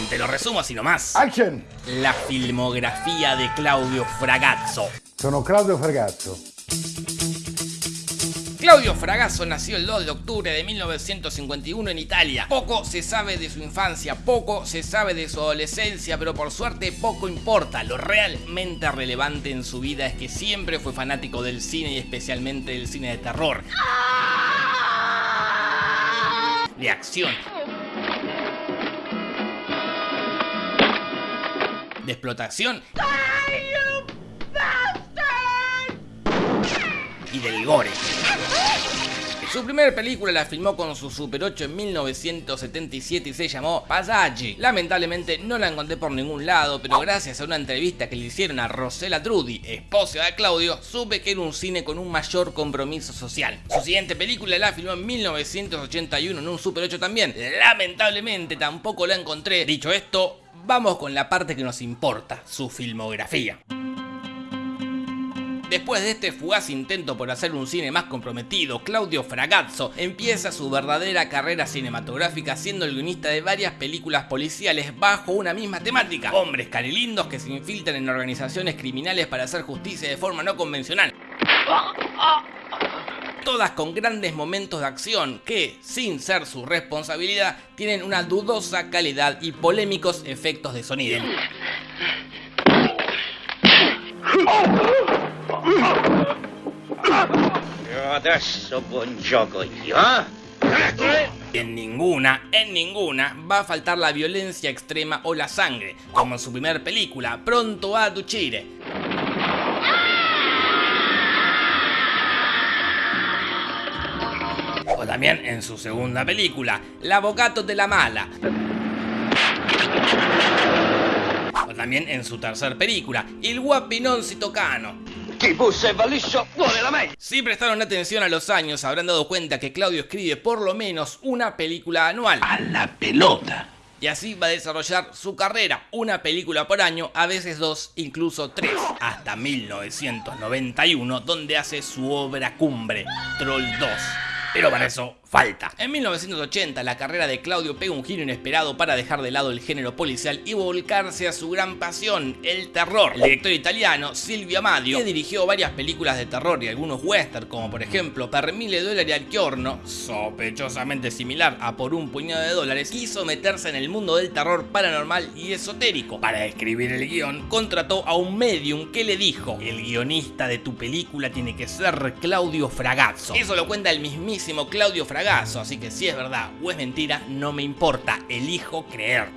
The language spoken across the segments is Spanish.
Bien, te lo resumo así nomás. Action! La filmografía de Claudio Fragazzo. Sono Claudio Fragazzo. Claudio Fragazzo nació el 2 de octubre de 1951 en Italia. Poco se sabe de su infancia, poco se sabe de su adolescencia, pero por suerte poco importa. Lo realmente relevante en su vida es que siempre fue fanático del cine y especialmente del cine de terror. De acción. De explotación. Y del gore. Su primera película la filmó con su Super 8 en 1977 y se llamó Passaggi. Lamentablemente no la encontré por ningún lado, pero gracias a una entrevista que le hicieron a Rosella Trudy, esposa de Claudio, supe que era un cine con un mayor compromiso social. Su siguiente película la filmó en 1981 en un Super 8 también. Lamentablemente tampoco la encontré. Dicho esto, vamos con la parte que nos importa, su filmografía. Después de este fugaz intento por hacer un cine más comprometido, Claudio Fragazzo empieza su verdadera carrera cinematográfica siendo el guionista de varias películas policiales bajo una misma temática. Hombres carilindos que se infiltran en organizaciones criminales para hacer justicia de forma no convencional. Todas con grandes momentos de acción que, sin ser su responsabilidad, tienen una dudosa calidad y polémicos efectos de sonido. Eh? En ninguna, en ninguna va a faltar la violencia extrema o la sangre, como en su primer película, Pronto a Duchire. O también en su segunda película, L'Avvocato de la Mala. O también en su tercer película, Il Guapinón Citocano. Si prestaron atención a los años, habrán dado cuenta que Claudio escribe por lo menos una película anual. A la pelota. Y así va a desarrollar su carrera, una película por año, a veces dos, incluso tres, hasta 1991, donde hace su obra cumbre, Troll 2. Pero para eso En 1980 la carrera de Claudio pega un giro inesperado para dejar de lado el género policial y volcarse a su gran pasión, el terror. El director italiano Silvio Amadio, que dirigió varias películas de terror y algunos western como por ejemplo Per mille dollari al giorno, sospechosamente similar a Por un puñado de dólares, quiso meterse en el mundo del terror paranormal y esotérico. Para escribir el guion, contrató a un medium que le dijo, el guionista de tu película tiene que ser Claudio Fragazzo. Eso lo cuenta el mismísimo Claudio Fragazzo así que si es verdad o es mentira, no me importa, elijo creer.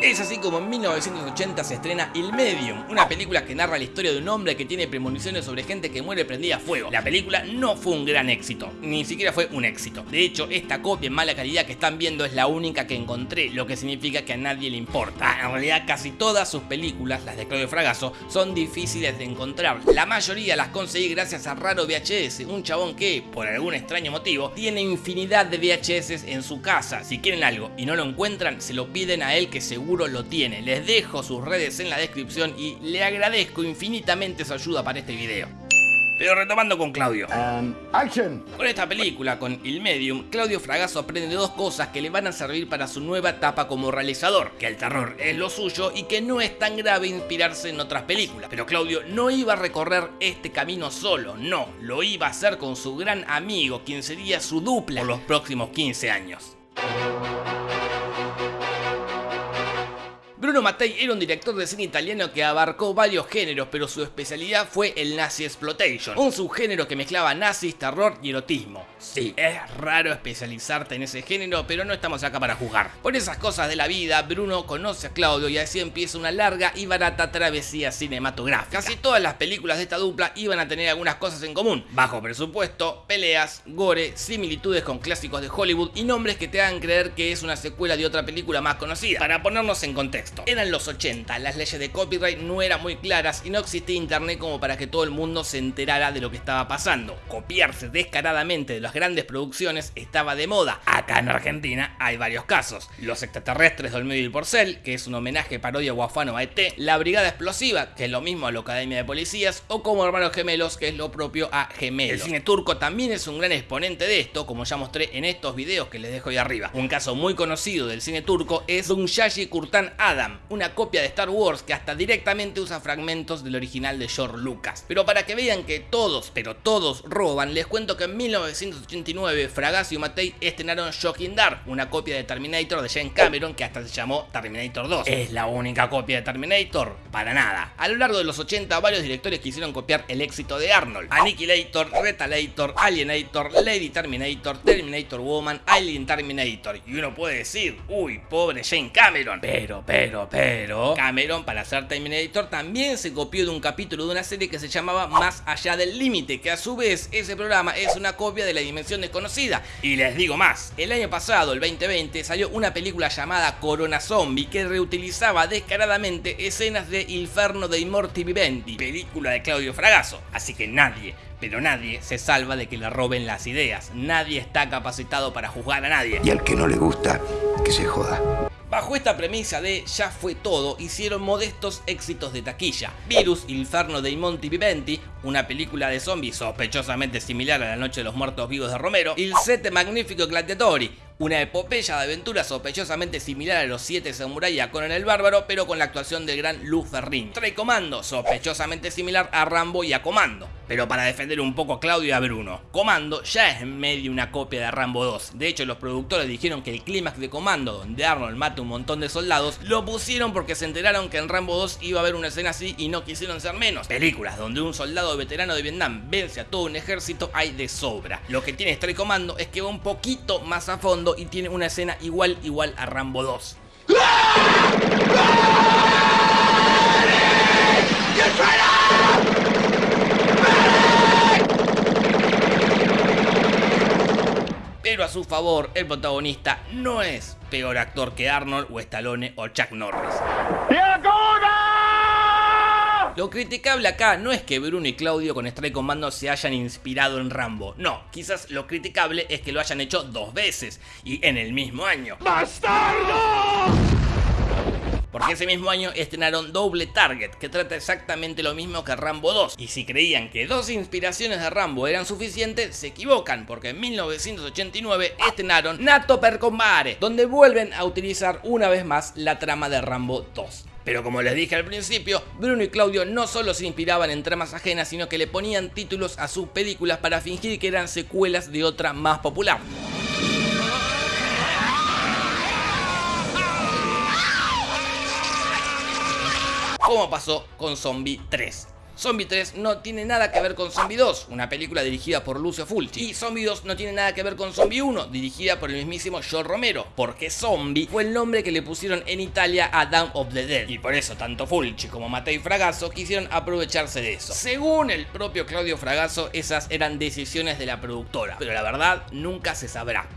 Es así como en 1980 se estrena El Medium, una película que narra la historia de un hombre que tiene premoniciones sobre gente que muere prendida a fuego. La película no fue un gran éxito, ni siquiera fue un éxito. De hecho, esta copia en mala calidad que están viendo es la única que encontré, lo que significa que a nadie le importa. En realidad, casi todas sus películas, las de Claudio Fragasso, son difíciles de encontrar. La mayoría las conseguí gracias a Raro VHS, un chabón que, por algún extraño motivo, tiene infinidad de VHS en su casa. Si quieren algo y no lo encuentran, se lo piden a él que seguro lo tiene. Les dejo sus redes en la descripción y le agradezco infinitamente su ayuda para este video. Pero retomando con Claudio. And action! Con esta película, con Il Medium, Claudio Fragasso aprende dos cosas que le van a servir para su nueva etapa como realizador, que el terror es lo suyo y que no es tan grave inspirarse en otras películas. Pero Claudio no iba a recorrer este camino solo, no, lo iba a hacer con su gran amigo, quien sería su dupla por los próximos 15 años. Bruno Mattei era un director de cine italiano que abarcó varios géneros, pero su especialidad fue el nazi exploitation, un subgénero que mezclaba nazis, terror y erotismo. Sí, es raro especializarte en ese género, pero no estamos acá para jugar. Por esas cosas de la vida, Bruno conoce a Claudio y así empieza una larga y barata travesía cinematográfica. Casi todas las películas de esta dupla iban a tener algunas cosas en común. Bajo presupuesto, peleas, gore, similitudes con clásicos de Hollywood y nombres que te hagan creer que es una secuela de otra película más conocida. Para ponernos en contexto. Eran los 80, las leyes de copyright no eran muy claras y no existía internet como para que todo el mundo se enterara de lo que estaba pasando. Copiarse descaradamente de las grandes producciones estaba de moda. Acá en Argentina hay varios casos. Los extraterrestres del medio y Porcel, que es un homenaje parodia guafano a ET, La Brigada Explosiva, que es lo mismo a la Academia de Policías, o como Hermanos Gemelos, que es lo propio a Gemelos. El cine turco también es un gran exponente de esto, como ya mostré en estos videos que les dejo ahí arriba. Un caso muy conocido del cine turco es Dunyashi Kurtan Una copia de Star Wars que hasta directamente usa fragmentos del original de George Lucas. Pero para que vean que todos, pero todos roban, les cuento que en 1989 Fragasso y Matei estrenaron Shocking Dark, una copia de Terminator de Jane Cameron que hasta se llamó Terminator 2. ¿Es la única copia de Terminator? Para nada. A lo largo de los 80 varios directores quisieron copiar el éxito de Arnold. Annihilator, Retalator, Alienator, Lady Terminator, Terminator Woman, Alien Terminator. Y uno puede decir, uy, pobre Jane Cameron. Pero, pero, pero... Cameron para hacer Terminator también se copió de un capítulo de una serie que se llamaba Más allá del límite, que a su vez ese programa es una copia de la dimensión desconocida. Y les digo más, el año pasado, el 2020, salió una película llamada Corona Zombie que reutilizaba descaradamente escenas de Inferno de Immorti Viventi, película de Claudio Fragasso. Así que nadie, pero nadie se salva de que le roben las ideas. Nadie está capacitado para juzgar a nadie. Y al que no le gusta, que se joda. Bajo esta premisa de ya fue todo, hicieron modestos éxitos de taquilla. Virus, Inferno dei Monti Viventi, una película de zombies sospechosamente similar a La Noche de los Muertos Vivos de Romero, Il Sette Magnifico Gladiatori, una epopeya de aventura sospechosamente similar a los siete samuráis a Conan el Bárbaro, pero con la actuación del gran Luz Ferrin. Trae Comando, sospechosamente similar a Rambo y a Comando. Pero para defender un poco a Claudio y a Bruno, Comando ya es en medio una copia de Rambo 2. De hecho, los productores dijeron que el clímax de Comando, donde Arnold mata un montón de soldados, lo pusieron porque se enteraron que en Rambo 2 iba a haber una escena así y no quisieron ser menos. Películas donde un soldado veterano de Vietnam vence a todo un ejército hay de sobra. Lo que tiene Strike Comando es que va un poquito más a fondo y tiene una escena igual igual a Rambo 2. Pero a su favor, el protagonista no es peor actor que Arnold o Stallone o Chuck Norris. Lo criticable acá no es que Bruno y Claudio con Strike Commando se hayan inspirado en Rambo. No, quizás lo criticable es que lo hayan hecho dos veces y en el mismo año. ¡Bastardo! Porque ese mismo año estrenaron Double Target, que trata exactamente lo mismo que Rambo 2. Y si creían que dos inspiraciones de Rambo eran suficientes, se equivocan, porque en 1989 estrenaron Nato per Combare, donde vuelven a utilizar una vez más la trama de Rambo 2. Pero como les dije al principio, Bruno y Claudio no solo se inspiraban en tramas ajenas, sino que le ponían títulos a sus películas para fingir que eran secuelas de otra más popular. Como pasó con Zombie 3. Zombie 3 no tiene nada que ver con Zombie 2, una película dirigida por Lucio Fulci. Y Zombie 2 no tiene nada que ver con Zombie 1, dirigida por el mismísimo George Romero. Porque Zombie fue el nombre que le pusieron en Italia a Dawn of the Dead. Y por eso tanto Fulci como Mattei Fragasso quisieron aprovecharse de eso. Según el propio Claudio Fragasso, esas eran decisiones de la productora. Pero la verdad, nunca se sabrá.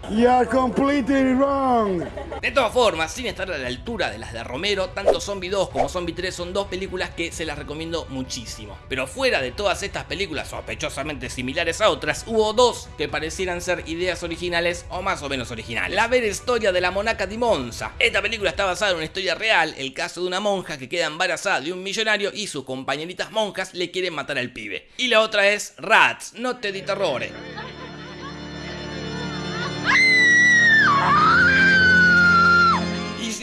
Completely wrong. De todas formas, sin estar a la altura de las de Romero, tanto Zombie 2 como Zombie 3 son dos películas que se las recomiendo muchísimo. Pero fuera de todas estas películas sospechosamente similares a otras, hubo dos que parecieran ser ideas originales o más o menos originales. La vera historia de la monaca di Monza. Esta película está basada en una historia real, el caso de una monja que queda embarazada de un millonario y sus compañeritas monjas le quieren matar al pibe. Y la otra es Rats, no te di terrore.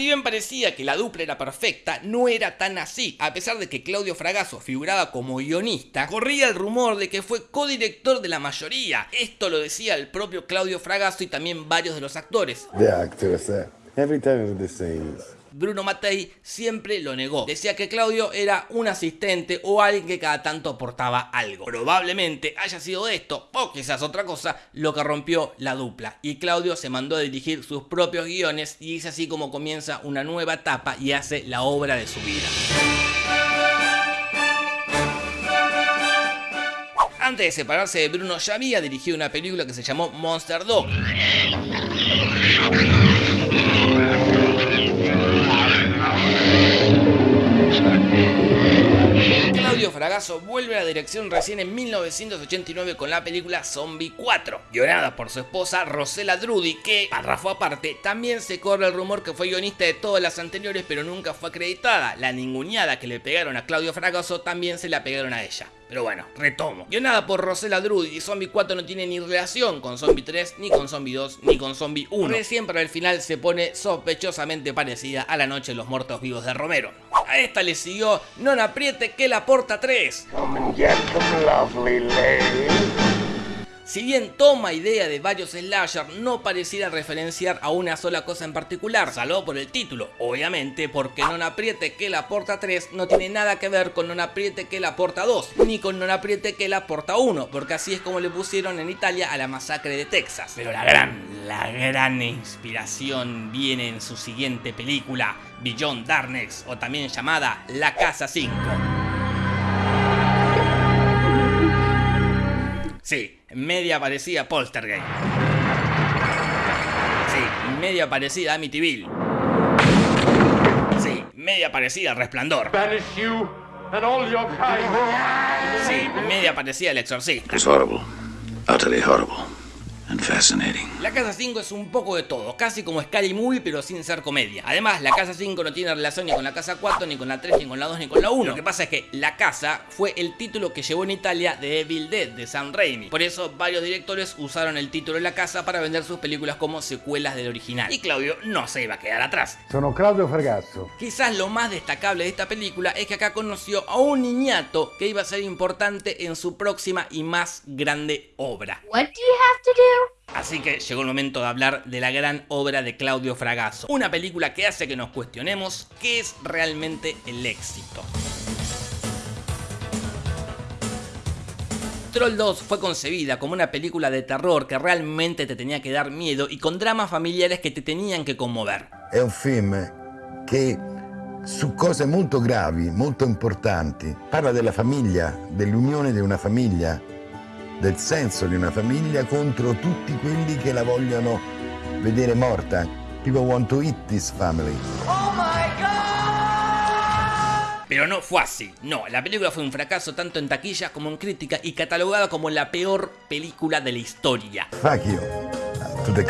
Bien parecía que la dupla era perfecta, no era tan así. A pesar de que Claudio Fragasso figuraba como guionista, corría el rumor de que fue codirector de la mayoría. Esto lo decía el propio Claudio Fragasso y también varios de los actores. Uh, every time. Bruno Mattei siempre lo negó. Decía que Claudio era un asistente o alguien que cada tanto aportaba algo. Probablemente haya sido esto, o quizás otra cosa, lo que rompió la dupla. Y Claudio se mandó a dirigir sus propios guiones y es así como comienza una nueva etapa y hace la obra de su vida. Antes de separarse de Bruno ya había dirigido una película que se llamó Monster Dog. Claudio Fragasso vuelve a la dirección recién en 1989 con la película Zombie 4, guionada por su esposa Rosella Drudy, que, párrafo aparte, también se corre el rumor que fue guionista de todas las anteriores pero nunca fue acreditada. La ninguneada que le pegaron a Claudio Fragasso también se la pegaron a ella. Pero bueno, retomo. Guionada por Rosella Drudy y Zombie 4 no tiene ni relación con Zombie 3, ni con Zombie 2, ni con Zombie 1. Recién para el final se pone sospechosamente parecida a La Noche de los Muertos Vivos de Romero. A esta le siguió Non apriete que la porta 3. Si bien toma idea de varios slasher, no pareciera referenciar a una sola cosa en particular, salvo por el título, obviamente porque Non apriete que la porta 3 no tiene nada que ver con Non apriete que la porta 2, ni con Non apriete que la porta 1, porque así es como le pusieron en Italia a la masacre de Texas. Pero la gran, la gran inspiración viene en su siguiente película, Beyond Darkness, o también llamada La Casa 5. Sí, media parecida a Poltergeist. Sí, media parecida a Amityville. Sí, media parecida a Resplandor. Sí, media parecida al Exorcista. It's horrible. Utterly horrible. Fascinating. La Casa 5 es un poco de todo, casi como Scary Movie pero sin ser comedia. Además, la Casa 5 no tiene relación ni con la Casa 4, ni con la 3, ni con la 2, ni con la 1. Lo que pasa es que La Casa fue el título que llevó en Italia de Evil Dead de Sam Raimi. Por eso varios directores usaron el título de La Casa para vender sus películas como secuelas del original. Y Claudio no se iba a quedar atrás. Sono Claudio Fragasso. Quizás lo más destacable de esta película es que acá conoció a un niñato que iba a ser importante en su próxima y más grande obra. What do you have to do? Así que llegó el momento de hablar de la gran obra de Claudio Fragasso, una película que hace que nos cuestionemos qué es realmente el éxito. Troll 2 fue concebida como una película de terror que realmente te tenía que dar miedo y con dramas familiares que te tenían que conmover. È un film che su cose molto gravi, molto importanti, parla della famiglia, dell'unione di una famiglia, del senso di una famiglia contro tutti quelli che la vogliono vedere morta. People want to eat this family. Pero no fue así, no, la película fue un fracaso tanto en taquilla como en crítica y catalogada como la peor película de la historia. Fuck you. The.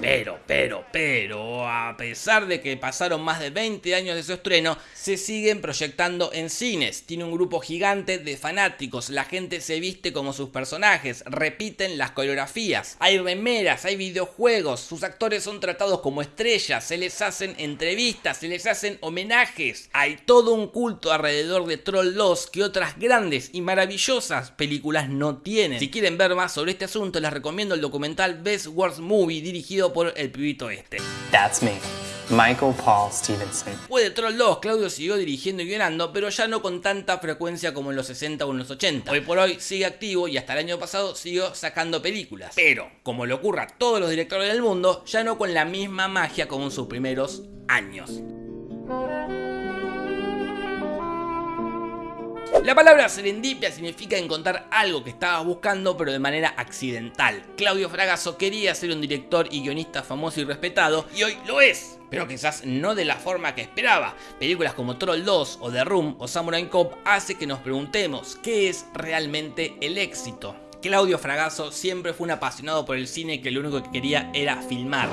Pero, pero, pero, a pesar de que pasaron más de 20 años de su estreno, se siguen proyectando en cines. Tiene un grupo gigante de fanáticos, la gente se viste como sus personajes, repiten las coreografías, hay remeras, hay videojuegos, sus actores son tratados como estrellas, se les hacen entrevistas, se les hacen homenajes. Hay todo un culto alrededor de Troll 2 que otras grandes y maravillosas películas no tienen. Si quieren ver más sobre este asunto, les recomiendo el documental Best Worst Movie dirigido por el pibito este. That's me, Michael Paul Stevenson. Después de Troll 2, Claudio siguió dirigiendo y guionando, pero ya no con tanta frecuencia como en los 60 o en los 80. Hoy por hoy sigue activo y hasta el año pasado siguió sacando películas. Pero, como le ocurre a todos los directores del mundo, ya no con la misma magia como en sus primeros años. La palabra serendipia significa encontrar algo que estabas buscando pero de manera accidental. Claudio Fragasso quería ser un director y guionista famoso y respetado y hoy lo es, pero quizás no de la forma que esperaba. Películas como Troll 2 o The Room o Samurai Cop hace que nos preguntemos qué es realmente el éxito. Claudio Fragasso siempre fue un apasionado por el cine que lo único que quería era filmar.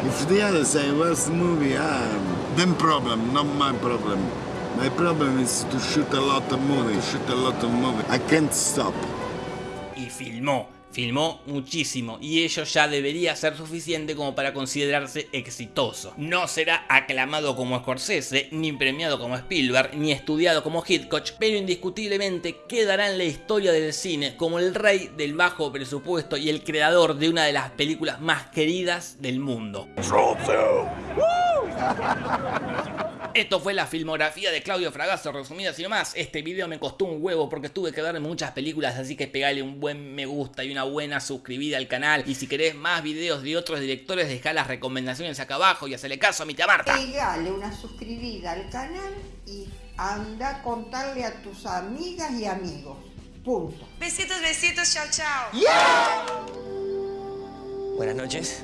Movie? Ah, problem, not my problem. My problem is to shoot a lot of movies, shoot a lot of movies. I can't stop. y filmó. Filmó muchísimo y ello ya debería ser suficiente como para considerarse exitoso. No será aclamado como Scorsese, ni premiado como Spielberg, ni estudiado como Hitchcock, pero indiscutiblemente quedará en la historia del cine como el rey del bajo presupuesto y el creador de una de las películas más queridas del mundo. Esto fue la filmografía de Claudio Fragasso, resumida sin más. Este video me costó un huevo porque tuve que ver muchas películas, así que pegale un buen me gusta y una buena suscribida al canal. Y si querés más videos de otros directores, dejá las recomendaciones acá abajo y hacele caso a mi tía Marta. Pegale una suscribida al canal y anda a contarle a tus amigas y amigos. Punto. Besitos, besitos, chao, chao. Buenas noches.